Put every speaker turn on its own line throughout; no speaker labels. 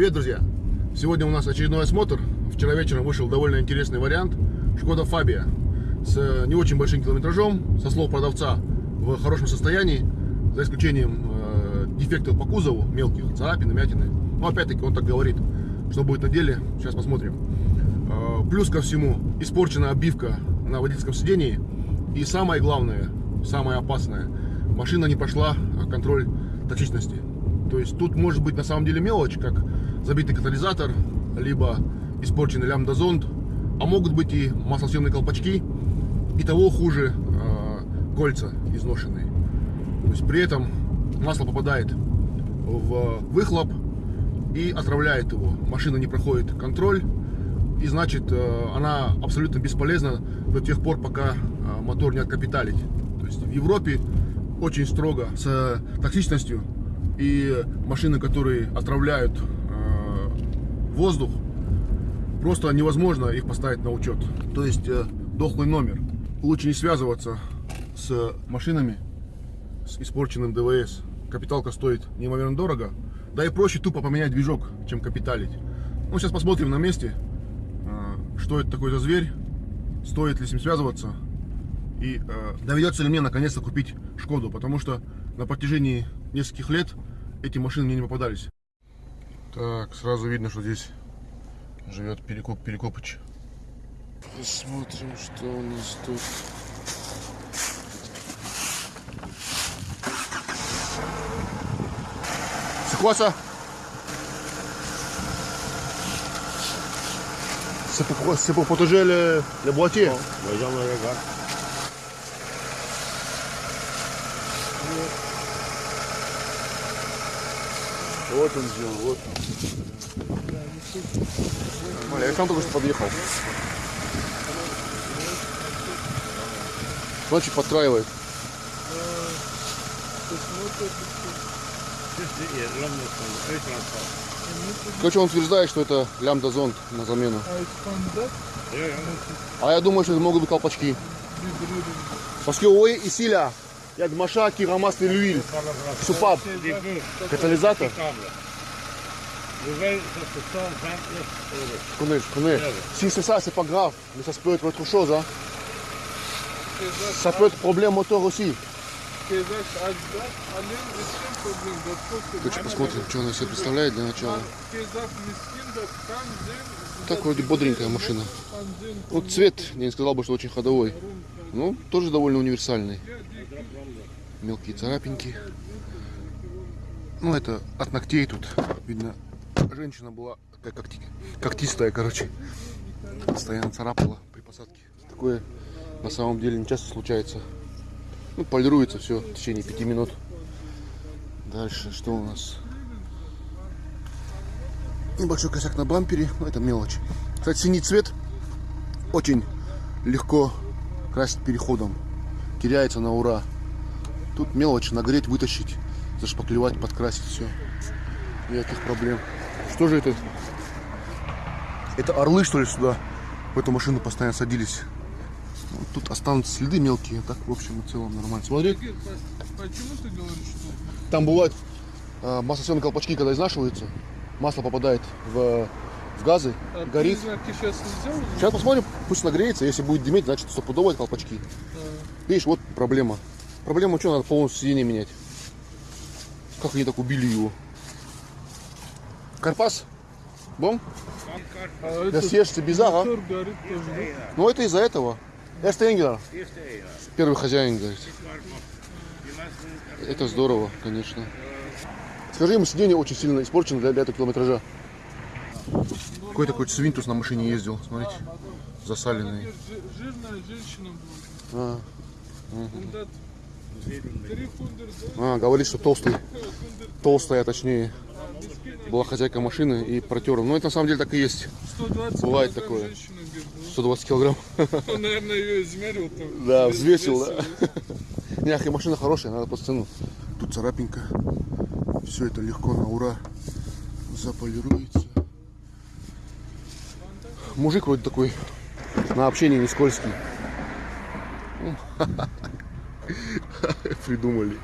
Привет, друзья! Сегодня у нас очередной осмотр. Вчера вечером вышел довольно интересный вариант. Шкода Фабия с не очень большим километражом, со слов продавца, в хорошем состоянии, за исключением э, дефектов по кузову, мелких, царапины, мятины. Но опять-таки он так говорит. Что будет на деле, сейчас посмотрим. Э, плюс ко всему, испорчена обивка на водительском сидении. И самое главное, самое опасное, машина не прошла контроль токсичности. То есть тут может быть на самом деле мелочь, как забитый катализатор, либо испорченный лямбда-зонд, а могут быть и маслосъемные колпачки, и того хуже э, кольца изношенные. То есть при этом масло попадает в выхлоп и отравляет его. Машина не проходит контроль, и значит э, она абсолютно бесполезна до тех пор, пока э, мотор не откапиталить. То есть в Европе очень строго с токсичностью и машины, которые отравляют э, воздух, просто невозможно их поставить на учет. То есть э, дохлый номер. Лучше не связываться с машинами с испорченным ДВС. Капиталка стоит неимоверно дорого. Да и проще тупо поменять движок, чем капиталить. Ну, сейчас посмотрим на месте, э, что это такой за зверь, стоит ли с ним связываться и э, доведется ли мне наконец-то купить Шкоду, потому что на протяжении нескольких лет эти машины мне не попадались. Так, сразу видно, что здесь живет Перекоп Перекопыч. Посмотрим, что у нас тут. Ça C'est pour, c'est pour protéger le, le boîtier
Bon, les gens me regardent.
Вот он сделал, вот он. Нормально, я к вам только что подъехал. Ночью подкраивает. Короче, он утверждает, что это лямбда зонд на замену. А я думаю, что это могут быть колпачки. Parce que oui, ici
ça se 129 euros.
Je connais, je connais. Si c'est ça, c'est pas grave. Mais ça peut être autre chose. Hein. Ça peut être problème moteur aussi. Короче, посмотрим, что она себе представляет для начала. Так вроде бодренькая машина. Вот цвет, я не сказал бы, что очень ходовой. Ну, тоже довольно универсальный. Мелкие царапинки. Ну, это от ногтей тут. Видно, женщина была такая когти... когтистая, короче. Постоянно царапала при посадке. Такое на самом деле не часто случается. Ну, полируется все в течение пяти минут. Дальше, что у нас? Небольшой косяк на бампере, но это мелочь. Кстати, синий цвет очень легко красить переходом. Теряется на ура. Тут мелочь, нагреть, вытащить, зашпаклевать, подкрасить, все. Никаких проблем. Что же это? Это орлы, что ли, сюда? В эту машину постоянно садились. Вот тут останутся следы мелкие, а так, в общем и целом, нормально. Смотри,
Почему ты говоришь, что
там бывают э, маслосъемные колпачки, когда изнашиваются, масло попадает в, в газы,
а
горит.
признаки сейчас нельзя уже?
Сейчас посмотрим, пусть нагреется, если будет дымить, значит стопудово колпачки. Видишь, вот проблема. Проблема что, надо полностью сиденье менять. Как они так убили его? Карпас? Бом?
А
Да съешься а?
тоже, да?
Ну это из-за этого. Эрст Энгелер, первый хозяин, говорит. Это здорово, конечно. Скажи ему, сиденье очень сильно испорчено для, для этого километража. Какой такой свинтус на машине ездил, смотрите. Засаленный.
Жи- Жирная женщина будет.
А,
Und das 300
а, говорит, что толстый. Толстая, точнее. Была хозяйка машины и протер. Ну, это на самом деле так и есть.
120
Бывает такое.
женщина говорит.
120 килограмм.
Он, наверное, ее измерил там.
Да,
Вес-
взвесил, да. Не, и машина хорошая, надо просто цену. Тут царапинка. Все это легко на ура. Заполируется. Мужик вроде такой на общение не скользкий. Придумали.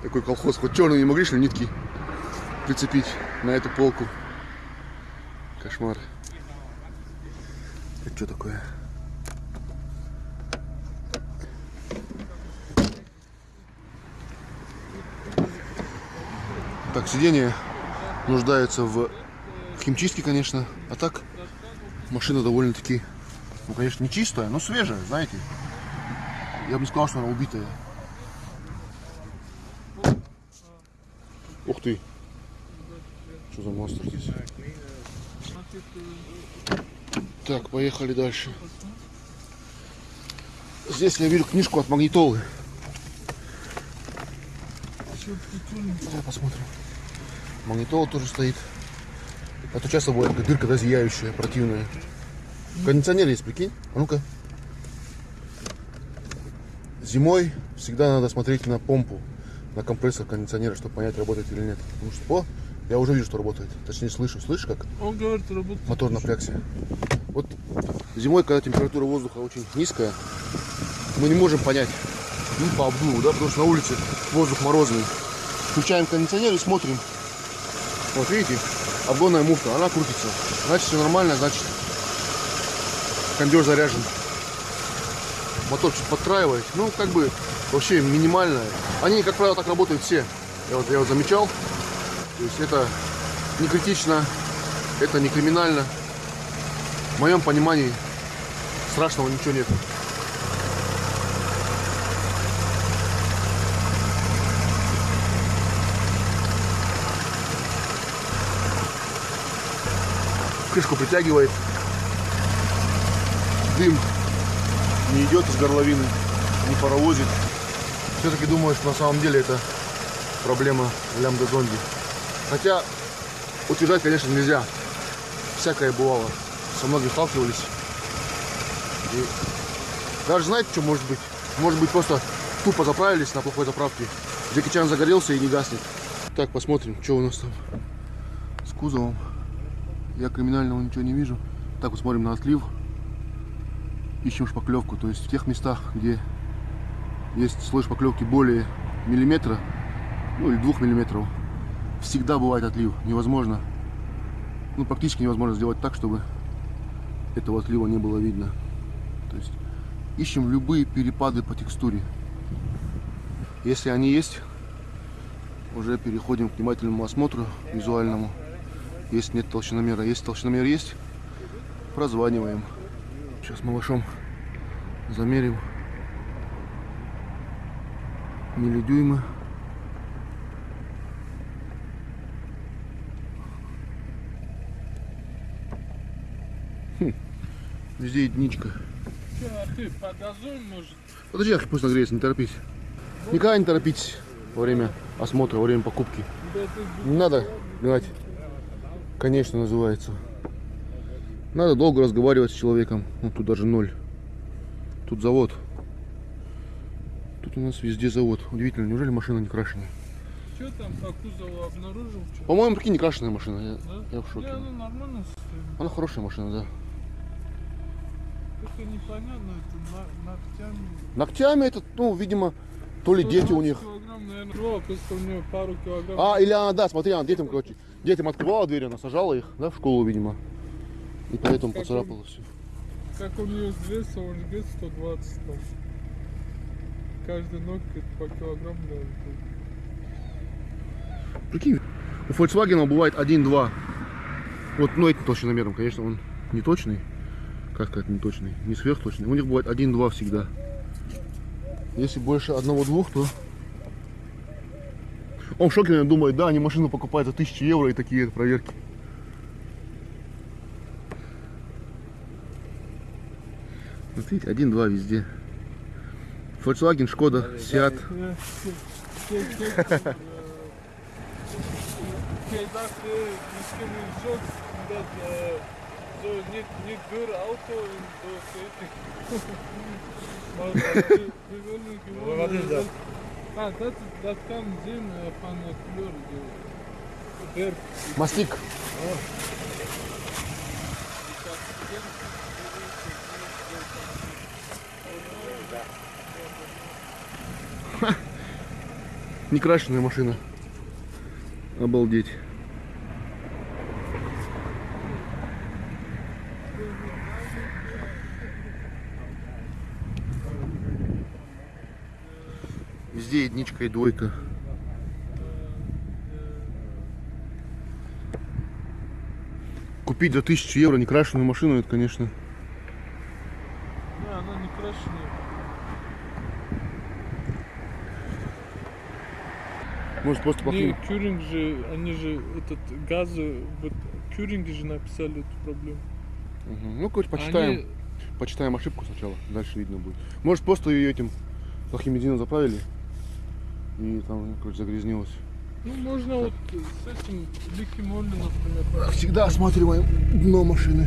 Такой колхоз. Хоть черные не могли, что нитки прицепить на эту полку. Кошмар. Это что такое? Так, сиденье нуждается в химчистке, конечно. А так, машина довольно-таки, ну, конечно, не чистая, но свежая, знаете. Я бы не сказал, что она убитая. Ух ты! Что за монстр здесь? Так, поехали дальше. Здесь я вижу книжку от магнитолы. Давай посмотрим. Магнитола тоже стоит. А то часто бывает такая дырка, да, зияющая, противная. Кондиционер есть, прикинь? А ну-ка. Зимой всегда надо смотреть на помпу, на компрессор кондиционера, чтобы понять, работает или нет. Потому что, о, я уже вижу, что работает. Точнее, слышу. Слышишь, как
Он говорит, работает.
мотор напрягся? Вот зимой, когда температура воздуха очень низкая, мы не можем понять, ну, по обдуву, да, потому что на улице воздух морозный. Включаем кондиционер и смотрим. Вот видите, обгонная муфта, она крутится. Значит, все нормально, значит, кондер заряжен. Мотор чуть подтраивает. Ну, как бы, вообще минимальная. Они, как правило, так работают все. Я вот, я вот замечал. То есть это не критично, это не криминально. В моем понимании страшного ничего нет. Крышку притягивает. Дым не идет из горловины, не паровозит. Все-таки думаю, что на самом деле это проблема лямбда зонди. Хотя утверждать, конечно, нельзя. Всякое бывало. Со многими сталкивались. И даже знаете, что может быть? Может быть, просто тупо заправились на плохой заправке. Джеки Чан загорелся и не гаснет. Так, посмотрим, что у нас там с кузовом. Я криминального ничего не вижу. Так, вот смотрим на отлив. Ищем шпаклевку. То есть в тех местах, где есть слой шпаклевки более миллиметра, ну или двух миллиметров, всегда бывает отлив. Невозможно, ну практически невозможно сделать так, чтобы этого отлива не было видно. То есть ищем любые перепады по текстуре. Если они есть, уже переходим к внимательному осмотру визуальному. Если нет толщиномера, если толщиномер есть, прозваниваем. Сейчас малышом замерим миллидюймы. Хм, Везде единичка.
Че, а ты подозуй, может?
Подожди, ах, пусть нагреется, не торопись. Никогда не торопитесь во время осмотра, во время покупки.
Да
Не надо гнать. Конечно, называется. Надо долго разговаривать с человеком. Ну, тут даже ноль. Тут завод. Тут у нас везде завод. Удивительно, неужели машина не крашеная?
что там по кузову обнаружил?
По-моему, прикинь, не крашеная машина. Я,
Да?
я в шоке.
Не, она нормально состоит.
Она хорошая машина, да.
Только непонятно, это ногтями.
Ногтями это, ну, видимо, то ли дети у
120
них.
Килограмм, наверное. Просто у нее пару килограмм.
А, или она, да, смотри, она детям, короче, детям открывала дверь, она сажала их, да, в школу, видимо. И поэтому
Как
поцарапала все.
Как у нее с веса, он вес 120 там. Каждый ноготь по килограмму, наверное.
Прикинь, у Volkswagen бывает 1-2. Вот, ну, этим толщиномером, конечно, он не точный. Как сказать, не точный, не сверхточный. У них бывает 1-2 всегда. Если больше одного-двух, то... Он в шоке, наверное, думает, да, они машину покупают за 1000 евро и такие проверки. Вот видите, 1-2 везде. Volkswagen, Шкода, Seat.
Eh, eh, eh, zo niet, niet door de auto en zeker. maar eh, we willen gewoon.
Wat is dat?
Ah, zien eh, van de kleur. De, verf.
Мастик. Некрашенная машина. Обалдеть. Единичка и двойка. Купить за 1000 евро некрашенную машину, это, конечно,
Не, она не крашеная.
может просто
Не,
покинуть.
Кюринг же, они же этот газы, вот Кюринги же написали эту проблему.
Мгм. Ну, короче, почитаем.
Они,
Почитаем ошибку сначала, дальше видно будет. Может, просто ее этим плохим бензином заправили и там, короче, загрязнилось.
ну, можно вот с этим ликимолли, например.
Всегда осматриваем дно машины.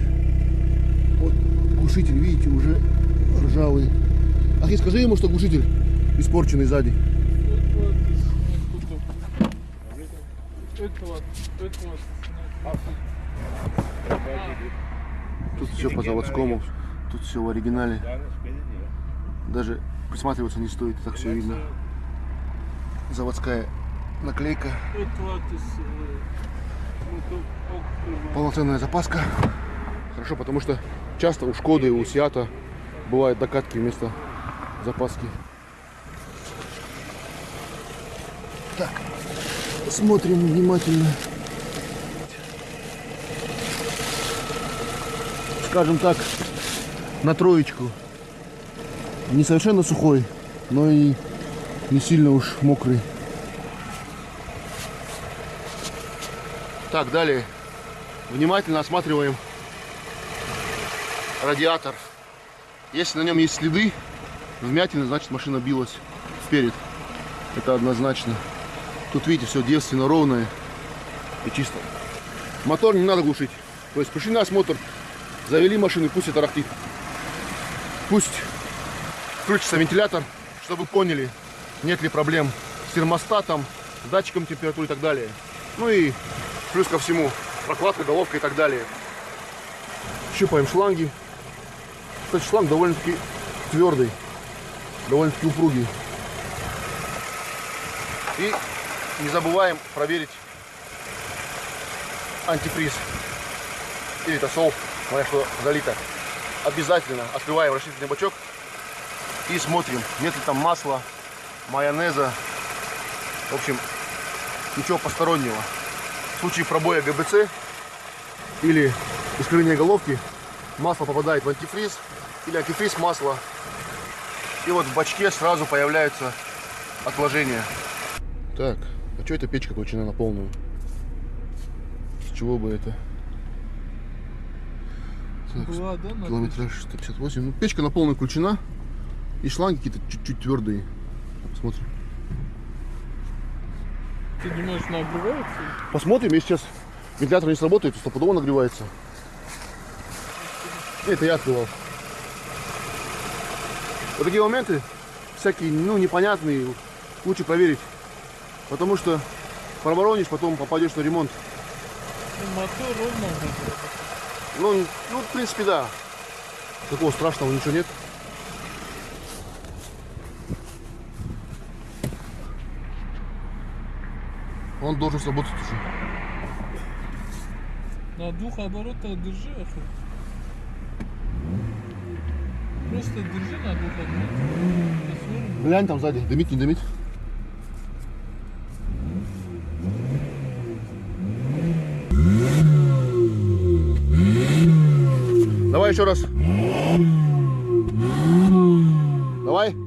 Вот глушитель, видите, уже ржавый. Ахи, скажи ему, что глушитель испорченный сзади.
Это вот снять тут.
Все по заводскому, тут все в оригинале. Даже присматриваться не стоит, так все видно. Заводская наклейка, полноценная запаска. Хорошо, потому что часто у Шкоды, у Сиата бывают докатки вместо запаски. Так, смотрим внимательно. Скажем так, на троечку. Не совершенно сухой, но и не сильно уж мокрый. Так, далее. Внимательно осматриваем радиатор. Если на нем есть следы, вмятины, значит машина билась вперед. Это однозначно. Тут видите, все девственно ровное и чисто. Мотор не надо глушить. То есть пришли на осмотр, завели машину, пусть это тарахтит. Пусть включится вентилятор, чтобы поняли, нет ли проблем с термостатом, датчиком температуры и так далее. Ну и плюс ко всему прокладка, головка и так далее. Щупаем шланги. Кстати, шланг довольно-таки твердый, довольно-таки упругий. И не забываем проверить антифриз или тосол, смотря что залито. Обязательно открываем расширительный бачок и смотрим, нет ли там масла, майонеза. В общем, ничего постороннего. В случае пробоя ГБЦ или искривления головки масло попадает в антифриз или антифриз масло. И вот в бачке сразу появляются отложения. Так, а что эта печка включена на полную? С чего бы это? Так,
Была, да,
километраж 158. Ну, печка на полную включена. И шланги какие-то чуть-чуть твердые. Посмотрим.
Ты думаешь, нагревается?
Посмотрим, если сейчас вентилятор не сработает, то стопудово нагревается. Это я открывал. Вот такие моменты, всякие, ну, непонятные, лучше проверить. Потому что проворонишь, потом попадешь на ремонт.
Ну, мотор ровно.
Ну, ну, в принципе, да. Такого страшного ничего нет. Он должен сработать уже.
На двух оборотах держи, Ахи. Просто держи на двух оборотах.
Глянь там сзади, дымит, не дымит. Давай еще раз. Давай.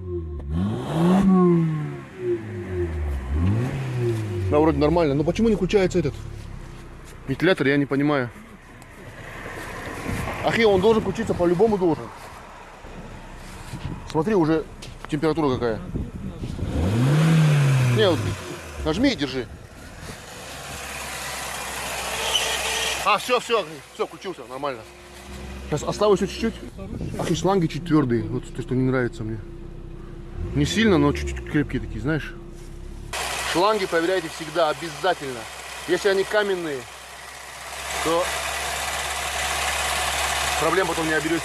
Да, вроде нормально. Но почему не включается этот вентилятор, я не понимаю. Ахи, он должен включиться по-любому должен. Смотри, уже температура какая. Не, вот нажми и держи. А, все, все, все, включился, нормально. Сейчас оставлю еще чуть-чуть. Ах, шланги чуть твердые. Вот то, что не нравится мне. Не сильно, но чуть-чуть крепкие такие, знаешь. Шланги проверяйте всегда, обязательно. Если они каменные, то проблем потом не оберетесь.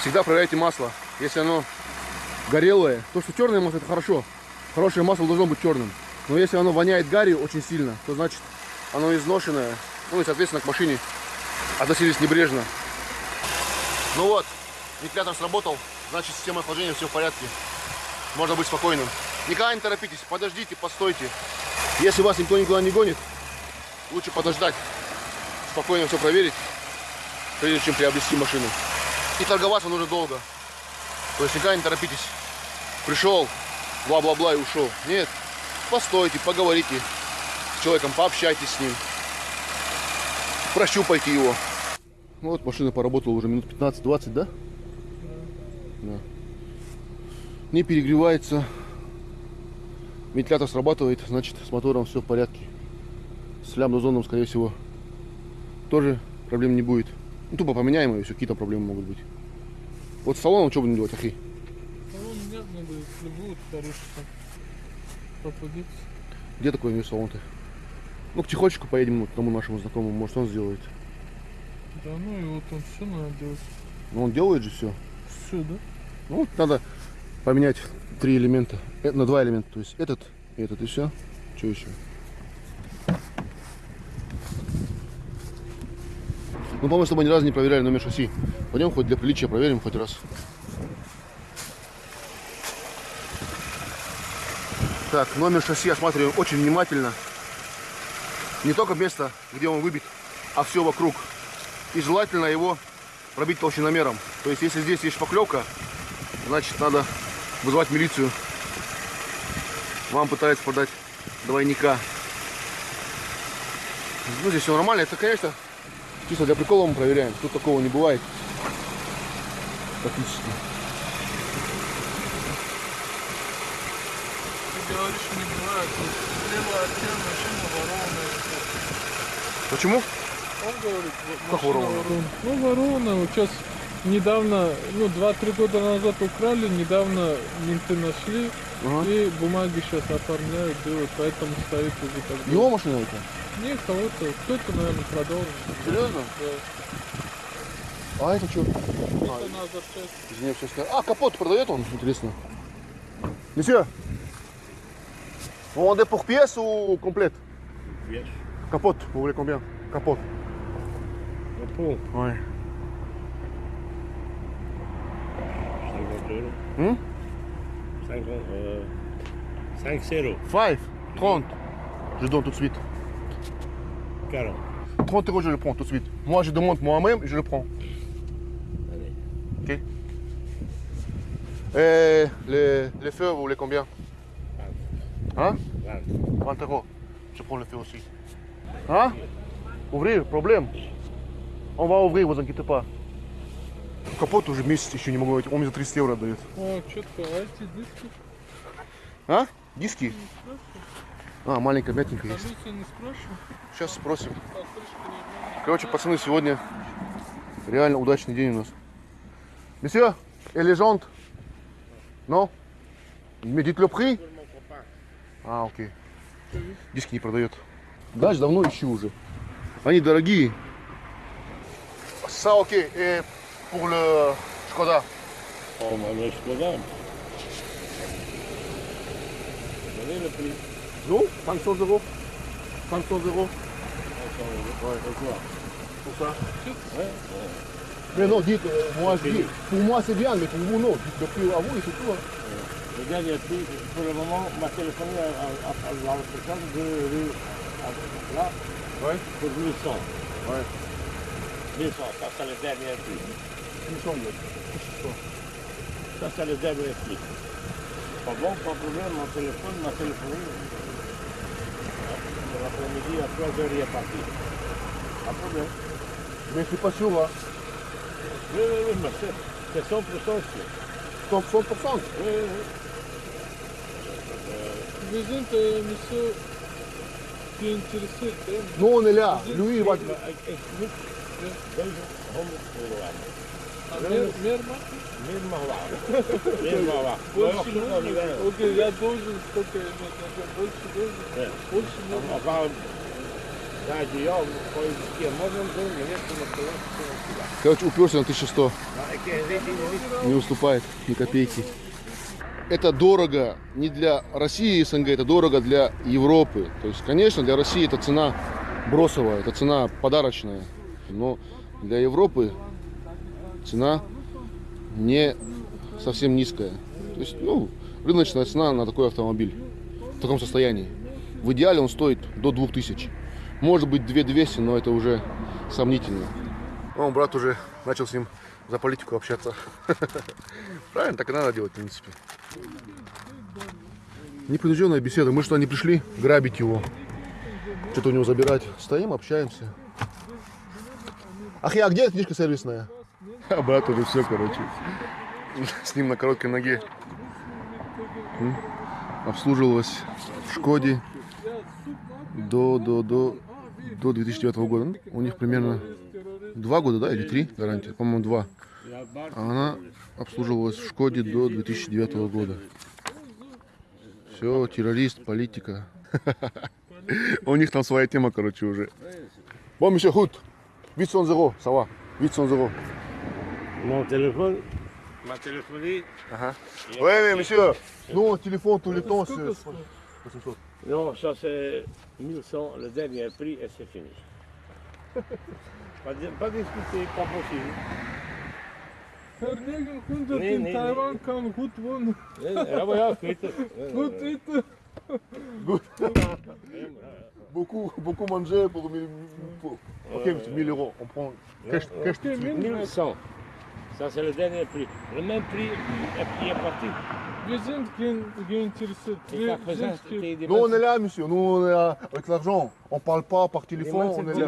Всегда проверяйте масло. Если оно горелое, то, что черное масло, это хорошо. Хорошее масло должно быть черным. Но если оно воняет гарью очень сильно, то значит оно изношенное. Ну и, соответственно, к машине относились небрежно. Ну вот, вентилятор сработал, значит система охлаждения все в порядке. Можно быть спокойным. Никогда не торопитесь, подождите, постойте. Если вас никто никуда не гонит, лучше подождать, спокойно все проверить, прежде чем приобрести машину. И торговаться нужно долго. То есть никогда не торопитесь. Пришел, бла-бла-бла и ушел. Нет, постойте, поговорите человеком, пообщайтесь с ним. Прощупайте его. Ну вот машина поработала уже минут 15-20, да? Да. Не перегревается. Вентилятор срабатывает, значит с мотором все в порядке. С лямбда-зоном, скорее всего, тоже проблем не будет. Ну, тупо поменяем и все, какие-то проблемы могут быть. Вот с салоном что будем делать, ахи?
Салон нет, надо, там попадется.
Где такой у него салон-то? Ну, к тихочку поедем к тому нашему знакомому, может он сделает.
Да ну и вот он все надо делать.
Ну, он делает же все.
Все, да?
Ну, вот надо поменять три элемента. Э, на два элемента. То есть этот этот и все. Что еще? Ну, по-моему, с тобой ни разу не проверяли номер шасси. Пойдем хоть для приличия проверим хоть раз. Так, номер шасси осматриваем очень внимательно. Не только место, где он выбит, а все вокруг. И желательно его пробить толщиномером. То есть, если здесь есть шпаклевка, значит, надо вызывать милицию. Вам пытаются продать двойника. Ну, здесь все нормально. Это, конечно, чисто для прикола мы проверяем. Тут такого не бывает. Практически.
Говоришь, не бывает. Вот Слева от тебя машина ворованная.
Почему?
Он говорит, вот
Как ворованная.
Ну, ворованная. Вот сейчас недавно, ну, 2-3 года назад украли, недавно менты нашли.
Ага.
И бумаги сейчас оформляют, делают, поэтому стоит уже как бы.
Его машина это?
Не, кого-то, кто-то, наверное, продал.
Серьезно?
Да.
А это что?
Это на запчасти.
Из нее все. А, капот продает он, интересно. Monsieur, vous vendez pour pièce ou complète
Pièce.
Capote, vous voulez combien Capote.
Repos.
Ouais.
50 euros.
Hmm
50, euh, 5 0.
5 30 Je donne tout de suite.
40.
30 euros, je le prends tout de suite. Moi, je demande moi-même je le prends.
Allez.
Ok Et les, les feux, vous voulez combien Hein
20.
20 euros. Je prends le feu aussi. Hein Ouvrir, проблème. On va ouvrir, vous inquiétez pas. Капот уже месяц еще не могу найти. Он мне за 300 евро дает.
О, четко, а эти диски?
А? Диски? А, маленькая мятенькая есть. Сейчас спросим.
Нормальная.
Короче, пацаны, сегодня реально удачный день у нас. Les jantes Non Mais dites le prix А, окей. Диски не продает. Дальше давно ищу уже. Они дорогие. Ça, окей. Et pour le Skoda
On va le Skoda. Donnez le prix.
Ну, 500 euros. 500 euros.
500 euros. Pourquoi
Pour ça.
Ouais.
Mais non, dites, euh, moi je dis, pour moi c'est bien, mais pour vous non. Dites le prix à vous et c'est tout. hein.
Le pour le moment, m'a téléphoné à, la de rue à- là
Ouais.
pour 1100.
Ouais.
1100, ça c'est le dernier prix.
Il me semble.
Ça c'est le dernier prix. Pas bon, pas de problème, mon téléphone m'a téléphoné. L'après-midi, à 3h, il est parti. Pas de problème.
Mais je suis pas sûr là.
Oui, oui, oui, mais c'est- c'est 100% sûr.
100%.
Oui, oui, oui.
Вы знаете, monsieur, qui est intéressé, да?
Nous on est là. Lui il va.
Maar ik, ik moet deze 100 euro hebben.
А мер, мерма?
Meer mag wachten. Meer mag wachten. Maar
Больше
nog zo nog niet
нужно?
wel.
Окей, я должен, сколько я иметь надо? Больше должен?
Ja.
Больше
Dan
нужно?
mag wel. Ja, die ja, gooi je een doen, je hebt hem op de weg.
Короче, уперся на 1100.
Maar ik ken dit niet.
Не уступает ни копейки. это дорого не для России и СНГ, это дорого для Европы. То есть, конечно, для России это цена бросовая, это цена подарочная. Но для Европы цена не совсем низкая. То есть, ну, рыночная цена на такой автомобиль в таком состоянии. В идеале он стоит до 2000. Может быть 2200, но это уже сомнительно. Он, брат, уже начал с ним за политику общаться. Правильно, так и надо делать, в принципе. Непринужденная беседа. Мы что, не пришли грабить его? Что-то у него забирать. Стоим, общаемся. Ах, я, а где книжка сервисная? А брат уже все, короче. С ним на короткой ноге. Обслуживалась в Шкоде до, до, до, до 2009 года. Ну, У них примерно два года, да, или три гарантия? По-моему, два. А она обслуживалась в Шкоде до 2009 года. Все, террорист, политика. У них там своя тема, короче, уже. Bon, monsieur Hout, 800 euros, ça va 800 euros.
Mon téléphone m'a téléphoné.
Ouais, mais monsieur, nous, téléphone tous les temps, c'est...
Non, ça c'est 1100, le dernier prix et c'est fini. pas, di- pas discuter, pas possible.
Verlegen 100
Nee,
in
nee,
Taiwan kann gut wohnen.
Ja, maar ja, ik weet het.
Gut eten.
Beaucoup, beaucoup manger pour 1000 pour- Ok, monsieur, 1000 euros. On prend cash, cash tout de suite.
1100. Ça c'est le dernier prix. Le même prix qui est parti.
Wir sind gen- geïnteressiert.
Et
Wir
qu'à présent,
sind ge-
c'était des
Nous, on est là, monsieur. Nous, on est là avec l'argent. On parle pas par téléphone, on est là.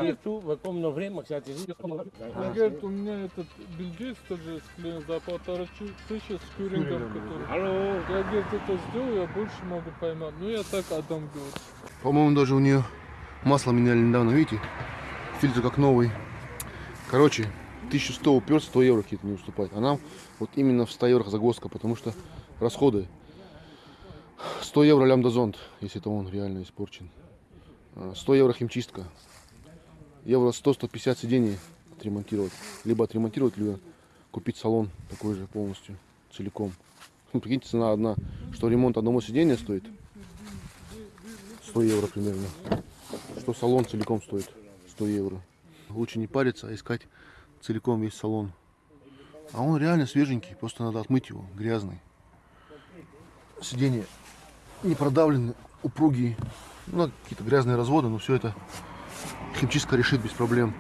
Говорит, у меня этот бельгиец тоже клиент за полтора чу- тысячи с кюрингом, который...
Hallo.
Я, говорит, это сделаю, я больше могу поймать. Ну, я так отдам, говорит.
По-моему, даже у нее масло меняли недавно, видите? Фильтр как новый. Короче, 1100 уперся, 100 евро какие-то не уступать. А нам вот именно в 100 евро загвоздка, потому что расходы. 100 евро лямбда-зонд, если это он реально испорчен. А, 100 евро химчистка. Евро 100-150 сидений отремонтировать. Либо отремонтировать, либо купить салон такой же полностью, целиком. Ну, прикиньте, цена одна, что ремонт одного сидения стоит 100 евро примерно. Что салон целиком стоит 100 евро. Лучше не париться, а искать целиком весь салон. А он реально свеженький, просто надо отмыть его, грязный. Сиденья не продавлены, упругие. Ну, какие-то грязные разводы, но все это химчистка решит без проблем.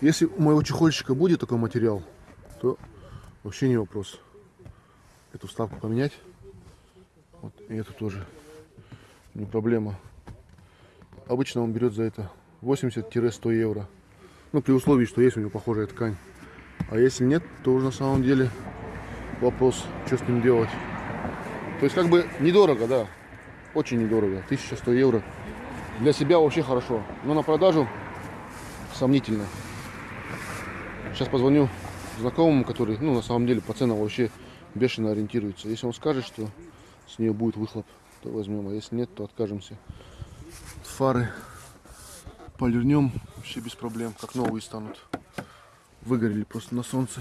Если у моего чехольщика будет такой материал, то вообще не вопрос. Эту вставку поменять. Вот, и эту тоже не проблема. Обычно он берет за это 80-100 евро. Ну, при условии, что есть у него похожая ткань. А если нет, то уже на самом деле вопрос, что с ним делать. То есть, как бы недорого, да. Очень недорого. 1100 евро. Для себя вообще хорошо. Но на продажу сомнительно. Сейчас позвоню знакомому, который, ну, на самом деле, по ценам вообще бешено ориентируется. Если он скажет, что с нее будет выхлоп, то возьмем. А если нет, то откажемся. Фары полирнем вообще без проблем, как новые станут. Выгорели просто на солнце.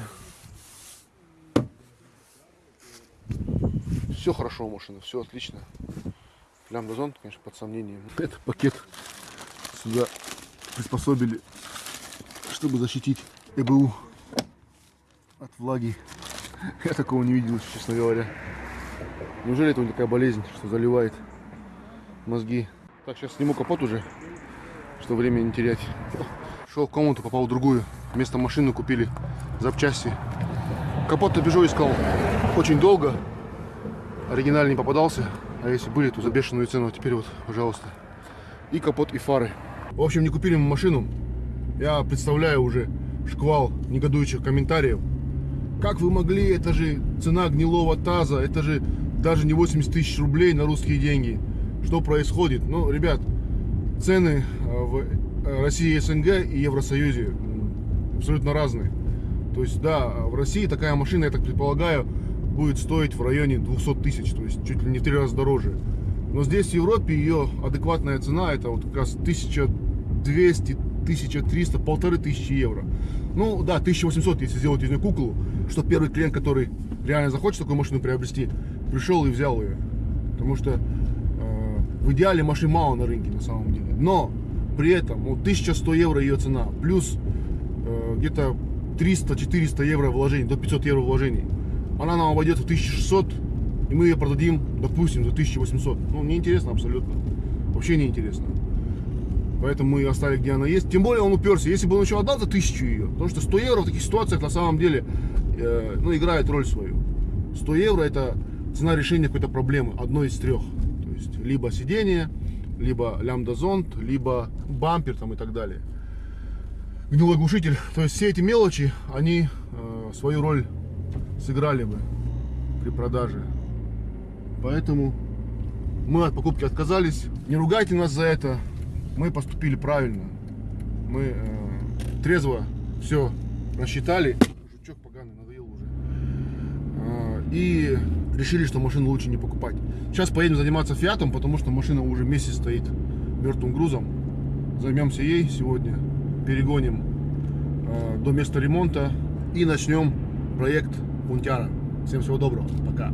Все хорошо у машины, все отлично. Лямбда-зон, конечно, под сомнением. Это пакет сюда приспособили, чтобы защитить ЭБУ от влаги. Я такого не видел, честно говоря. Неужели это у такая болезнь, что заливает мозги? Так, сейчас сниму капот уже, чтобы время не терять. Шел в комнату, попал в другую. Вместо машины купили запчасти. Капот на Peugeot искал очень долго. Оригинальный не попадался. А если были, то за бешеную цену. А теперь вот, пожалуйста. И капот, и фары. В общем, не купили мы машину. Я представляю уже шквал негодующих комментариев. Как вы могли? Это же цена гнилого таза. Это же даже не 80 тысяч рублей на русские деньги. Что происходит? Ну, ребят, цены в э, России и СНГ и Евросоюзе абсолютно разные. То есть, да, в России такая машина, я так предполагаю, будет стоить в районе 200 тысяч, то есть чуть ли не в три раза дороже. Но здесь в Европе ее адекватная цена это вот как раз 1200, 1300, полторы тысячи евро. Ну да, 1800, если сделать из нее куклу, что первый клиент, который реально захочет такую машину приобрести, пришел и взял ее. Потому что э, в идеале машин мало на рынке на самом деле. Но при этом вот 1100 евро ее цена, плюс э, где-то 300-400 евро вложений, до 500 евро вложений. Она нам обойдется в 1600, и мы ее продадим, допустим, за 1800. Ну, неинтересно абсолютно. Вообще неинтересно. Поэтому мы ее оставили, где она есть. Тем более он уперся. Если бы он еще отдал за 1000 ее, потому что 100 евро в таких ситуациях на самом деле э, ну, играет роль свою. 100 евро это цена решения какой-то проблемы, одной из трех. То есть либо сиденье, либо лямбда-зонд, либо бампер там и так далее. Гнилой глушитель. То есть все эти мелочи, они э, свою роль сыграли бы при продаже. Поэтому мы от покупки отказались. Не ругайте нас за это. Мы поступили правильно. Мы э, трезво все рассчитали. Жучок поганый, надоел уже. А, и решили, что машину лучше не покупать. Сейчас поедем заниматься фиатом, потому что машина уже месяц стоит мертвым грузом. Займемся ей сегодня, перегоним э, до места ремонта и начнем проект Пунтяра. Всем всего доброго, пока.